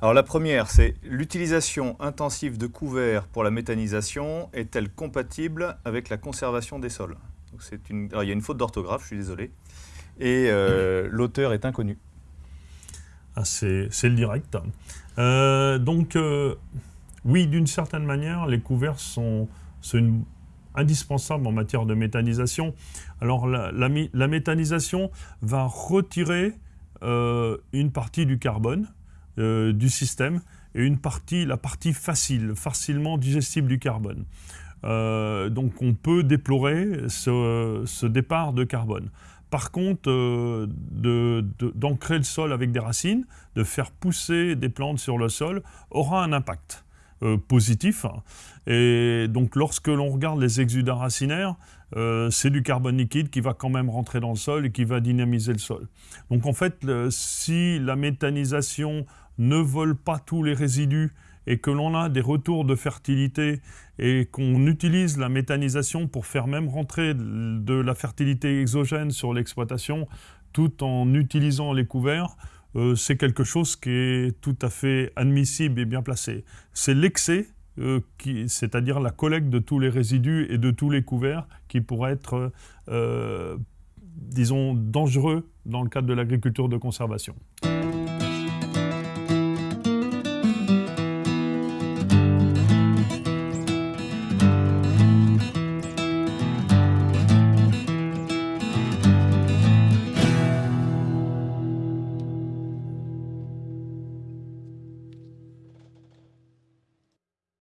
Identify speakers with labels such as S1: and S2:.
S1: Alors la première, c'est l'utilisation intensive de couverts pour la méthanisation est-elle compatible avec la conservation des sols? Une... il y a une faute d'orthographe, je suis désolé, et euh, l'auteur est inconnu.
S2: Ah, c'est le direct. Euh, donc, euh, oui, d'une certaine manière, les couverts sont, indispensables en matière de méthanisation. Alors, la, méthanisation va retirer une partie du carbone du système et une partie, la partie facile, facilement digestible du carbone. Euh, donc on peut déplorer ce, départ de carbone. Par contre, euh, d'ancrer le sol avec des racines, de faire pousser des plantes sur le sol, aura un impact euh, positif. Et donc lorsque l'on regarde les exudats racinaires, c'est du carbone liquide qui va quand même rentrer dans le sol et qui va dynamiser le sol. Donc en fait, si la méthanisation ne vole pas tous les résidus et que l'on a des retours de fertilité et qu'on utilise la méthanisation pour faire même rentrer de la fertilité exogène sur l'exploitation tout en utilisant les couverts, euh, c'est quelque chose qui est tout à fait admissible et bien placé. C'est l'excès, euh, c'est-à-dire la collecte de tous les résidus et de tous les couverts qui pourrait être, euh, disons, dangereux dans le cadre de l'agriculture de conservation.